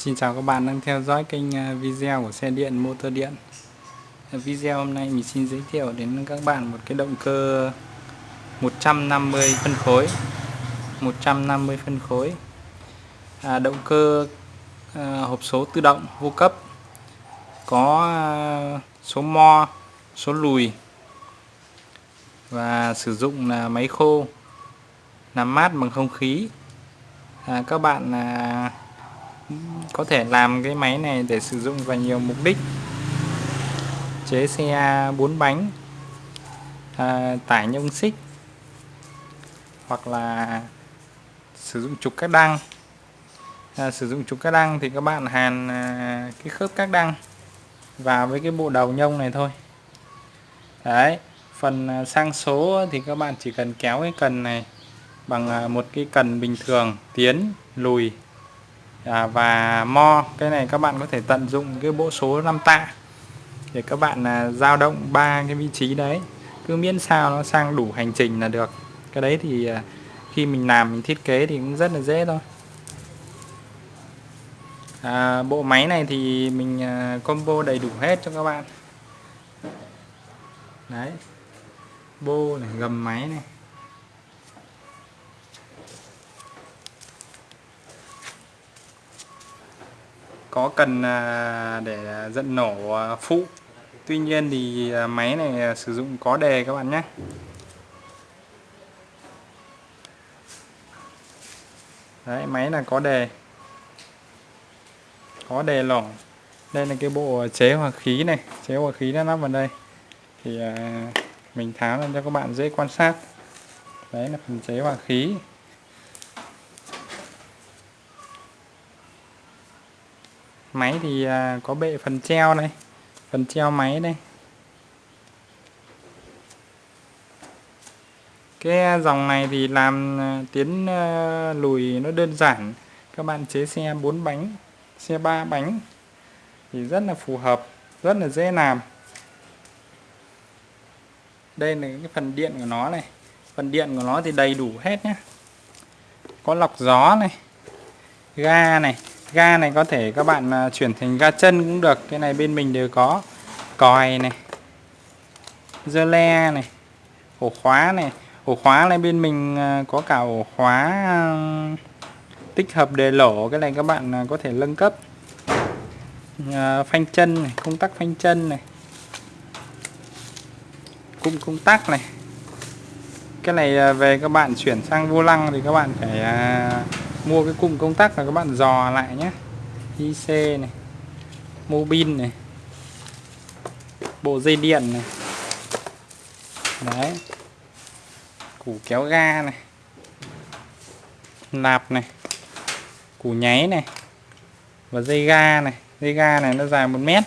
Xin chào các bạn đang theo dõi kênh à, video của xe điện motor điện. À, video hôm nay mình xin giới thiệu đến các bạn một cái động cơ 150 phân khối. 150 phân khối. À, Động cơ à, hộp số tự động vô cấp. Có à, số mo, số lùi. Và sử dụng là máy khô Làm mát bằng không khí. À, Các bạn à, có thể làm cái máy này để sử dụng vào nhiều mục đích. Chế xe 4 bánh à, tải nhông xích hoặc là sử dụng trục các đăng. À, sử dụng trục các đăng thì các bạn hàn à, cái khớp các đăng vào với cái bộ đầu nhông này thôi. Đấy phần à, sang số thì các bạn chỉ cần kéo cái cần này bằng à, một cái cần bình thường tiến lùi à, và mo cái này các bạn có thể tận dụng cái bộ số 5 tạ để các bạn à, dao động ba cái vị trí đấy. Cứ miễn sao nó sang đủ hành trình là được. Cái đấy thì à, khi mình làm mình thiết kế thì cũng rất là dễ thôi. À, bộ máy này thì mình à, combo đầy đủ hết cho các bạn. Đấy. Bô này gầm máy này. Có cần à, để dẫn nổ à, phụ. Tuy nhiên thì à, máy này sử dụng có đề các bạn nhé. Đấy, máy là có đề. Có đề lỏng. Đây là cái bộ chế hòa khí này. Chế hòa khí nó nắp vào đây. Thì mình tháo ra cho các bạn dễ quan sát. Đấy là phần chế hòa khí. Máy thì à, có bệ phần treo này, phần treo máy đây cái dòng này thì làm à, tiến à, lùi nó đơn giản. Các bạn chế xe 4 bánh, xe 3 bánh thì rất là phù hợp, rất là dễ làm. Đây là cái phần điện của nó này. Phần điện của nó thì đầy đủ hết nhé có lọc gió này, ga này ga này có thể các bạn à, chuyển thành ga chân cũng được. Cái này bên mình đều có. Còi này. Dơ le này. Ổ khóa này. Ổ khóa này bên mình à, có cả ổ khóa à, tích hợp đề lỗ cái này các bạn có thể nâng cấp. Phanh chân này, công tắc phanh chân này. Cung công tắc này. Cái này về các bạn chuyển sang vô lăng thì các bạn phải mua cái cụm công tắc là các bạn dò lại nhé. IC này mobin này bộ dây điện này. Đấy. Củ kéo ga này. Nạp này. Củ nháy này. Và dây ga này. Dây ga này nó dài một mét.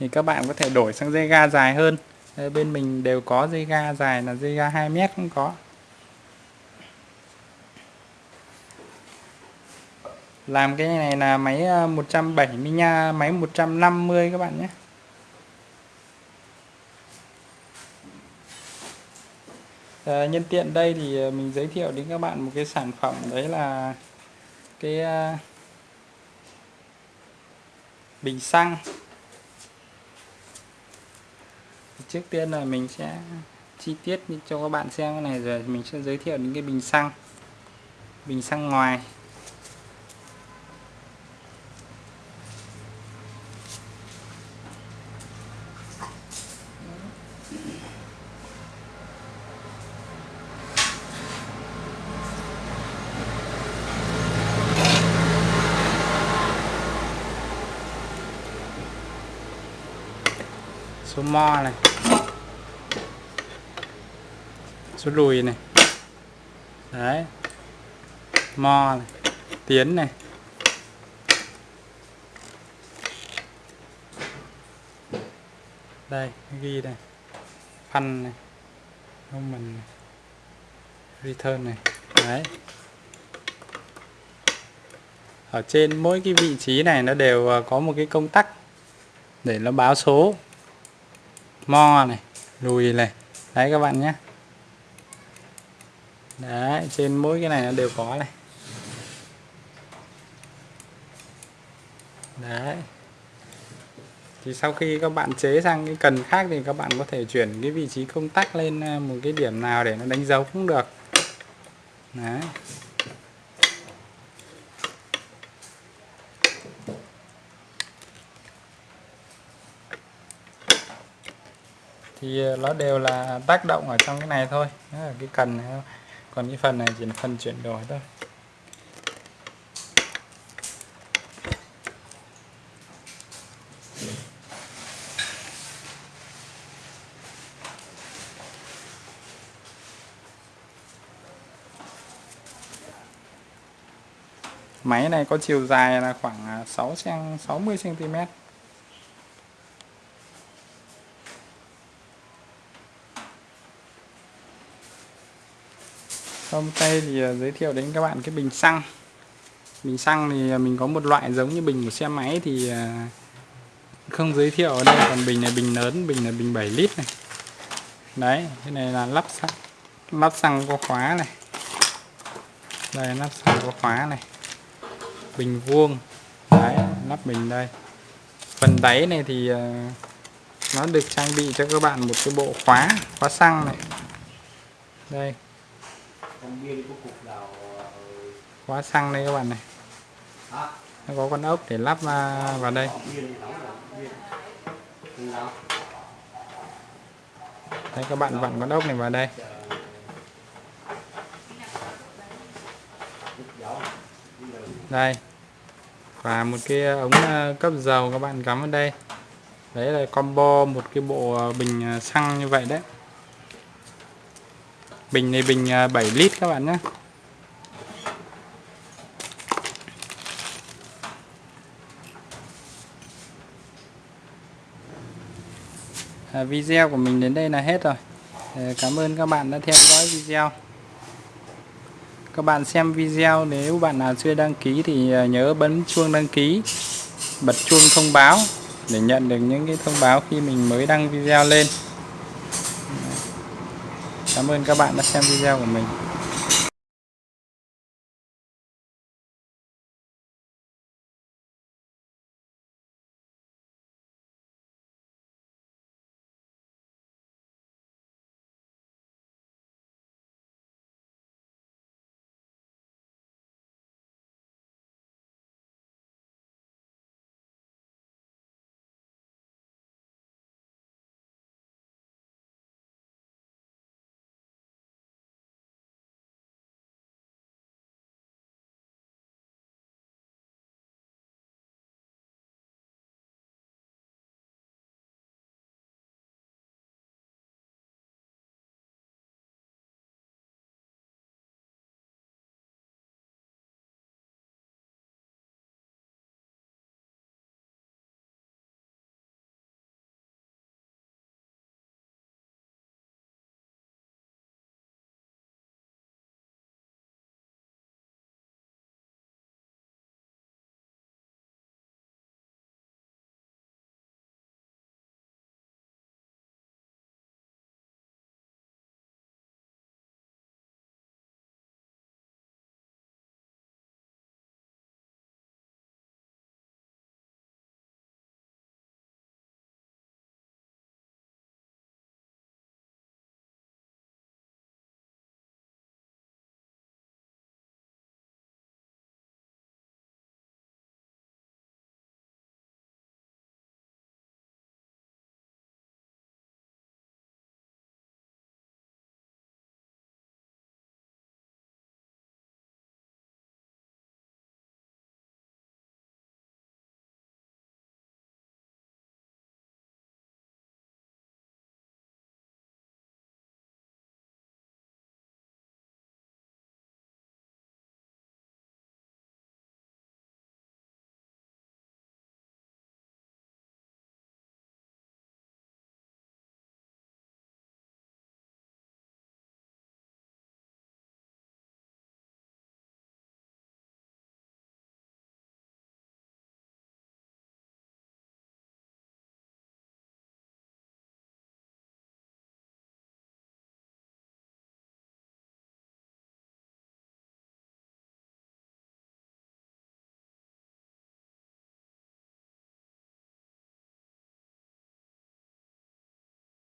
Thì các bạn có thể đổi sang dây ga dài hơn. Đây, bên mình đều có dây ga dài là dây ga 2 mét cũng có. Làm cái này là máy ờ, 170 nha máy 150 các bạn nhé. À, nhân tiện đây thì ờ, mình giới thiệu đến các bạn một cái sản phẩm đấy là cái uh, bình xăng. Trước tiên là mình sẽ chi tiết cho các bạn xem cái này rồi mình sẽ giới thiệu những cái bình xăng bình xăng ngoài. Số mo này, số lùi này, đấy, mo này, tiến này. Đây ghi đây phanh này không mình return này, đấy. Ở trên mỗi cái vị trí này nó đều à, có một cái công tắc để nó báo số mo này, lùi này. Đấy các bạn nhé. Đấy, trên mỗi cái này nó đều có này. Đấy. Thì sau khi các bạn chế sang cái cần khác thì các bạn có thể chuyển cái vị trí công tắc lên à, một cái điểm nào để nó đánh dấu cũng được. Đấy. Thì ờ, nó đều là tác động ở trong cái này thôi đó là cái cần này thôi. còn cái phần này chỉ là phần chuyển đổi thôi Máy này có chiều dài là khoảng 6 cm 60 cm. Hôm tay thì à, giới thiệu đến các bạn cái bình xăng. Bình xăng thì à, mình có một loại giống như bình của xe máy thì à, không giới thiệu ở đây còn bình này bình lớn, bình là bình 7 lít này. Đấy, cái này là lắp xăng lắp xăng có khóa này. Đây lắp xăng có khóa này bình vuông đấy lắp bình đây phần đáy này thì nó được trang bị cho các bạn một cái bộ khóa khóa xăng này đây khóa xăng đây các bạn này. Nó có con ốc để lắp vào đây. Đây các bạn vặn con ốc này vào đây. Đây. Và một cái ống ờ, cấp dầu các bạn cắm vào đây. Đấy là combo một cái bộ ờ, bình ờ, xăng như vậy đấy bình này bình à, 7 lít các bạn nhé. À, video của mình đến đây là hết rồi. Cảm ơn các bạn đã theo dõi video. Các bạn xem video nếu bạn nào chưa đăng ký thì à, nhớ bấm chuông đăng ký bật chuông thông báo để nhận được những cái thông báo khi mình mới đăng video lên cảm ơn các bạn đã xem video của mình.